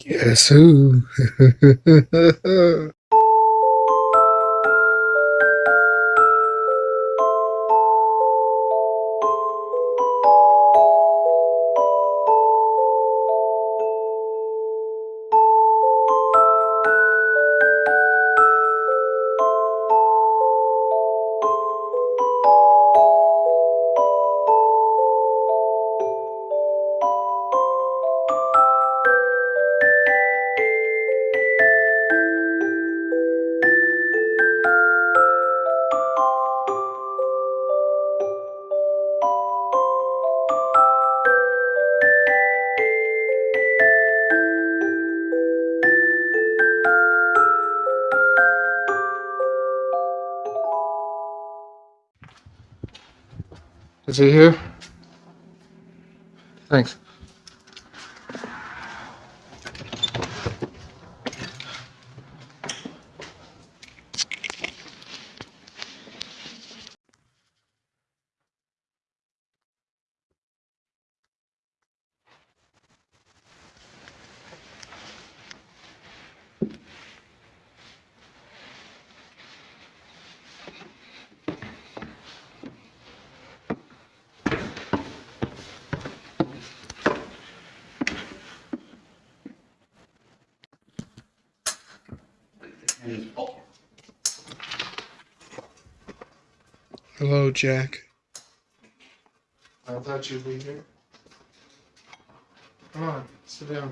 Guess who? Is he here? Thanks. Hello, Jack. I thought you'd be here. Come on, sit down.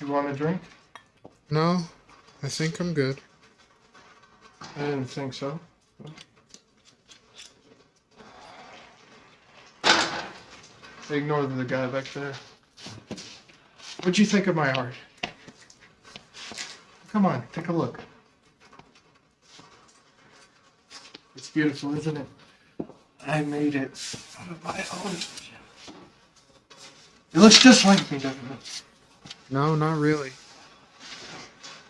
You want a drink? No, I think I'm good. I didn't think so. Ignore the guy back there. What'd you think of my art? Come on, take a look. It's beautiful, isn't it? I made it out of my own. It looks just like me, doesn't it? No, not really.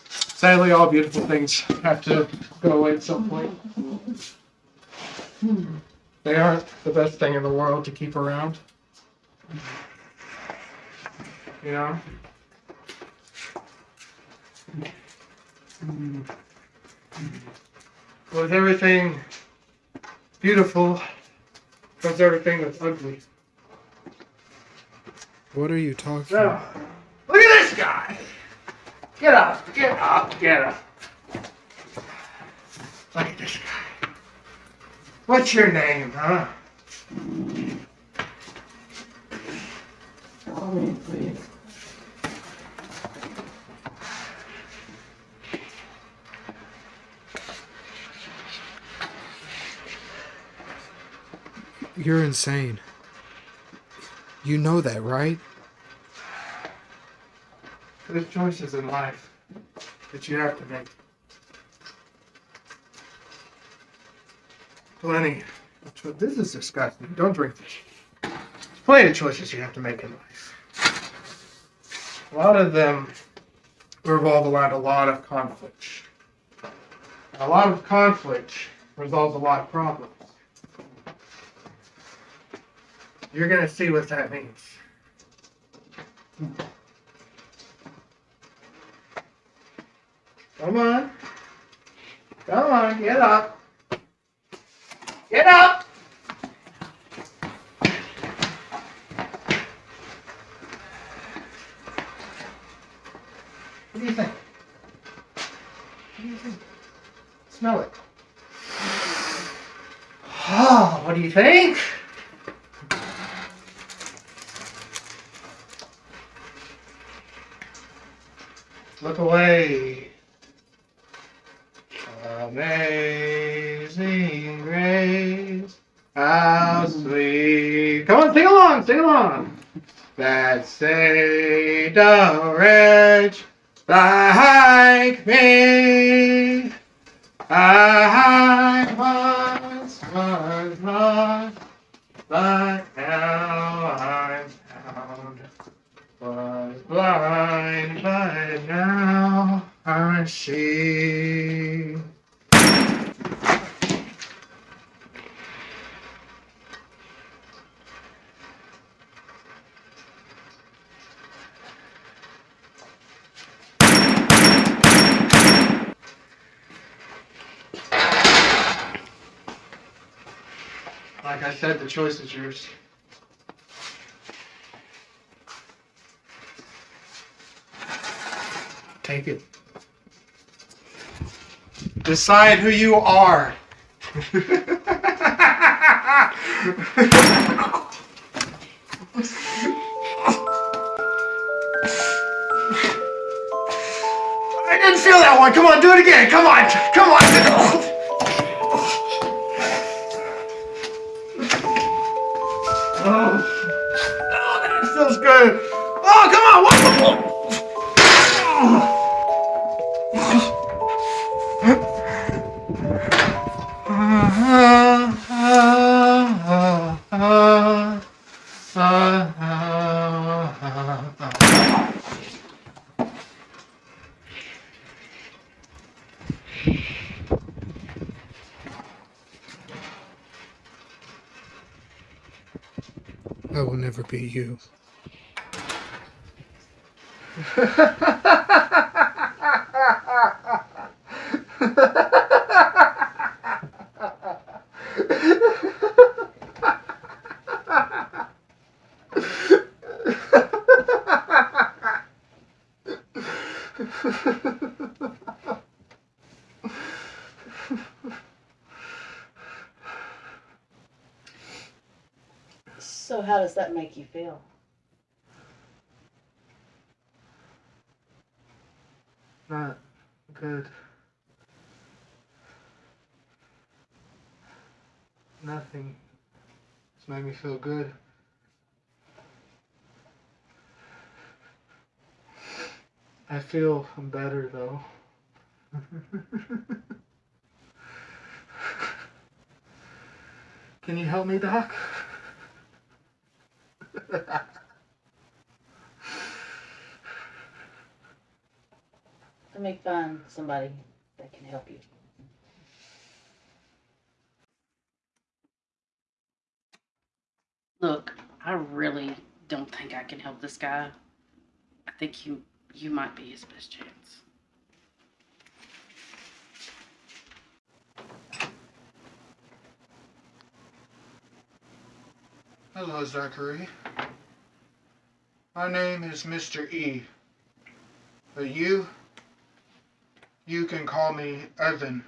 Sadly, all beautiful things have to go away at some point. They aren't the best thing in the world to keep around. You know? Hmm. With everything beautiful comes everything that's ugly. What are you talking So, look at this guy. Get up, get up, get up. Look at this guy. What's your name, huh? You're insane. You know that, right? There's choices in life that you have to make. Plenty. This is disgusting. Don't drink this. There's plenty of choices you have to make in life. A lot of them revolve around a lot of conflict. A lot of conflict resolves a lot of problems. You're gonna see what that means. Come on. Come on, get up. Get up! What do you think? What do you think? Smell it. Oh, what do you think? Look away. Amazing grace, how sweet. Come on, sing along, sing along. That saved a wretch like me. I once was lost, but she Like I said, the choice is yours. Take it. Decide who you are. I didn't feel that one. Come on, do it again. Come on. Come on. Oh, oh that feels good. Oh, come on. I will never be you. So how does that make you feel? Not good. Nothing has made me feel good. I feel I'm better though. Can you help me, Doc? Let me find somebody that can help you. Look, I really don't think I can help this guy. I think you you might be his best chance. Hello, Zachary. My name is Mr. E. But you, you can call me Evan.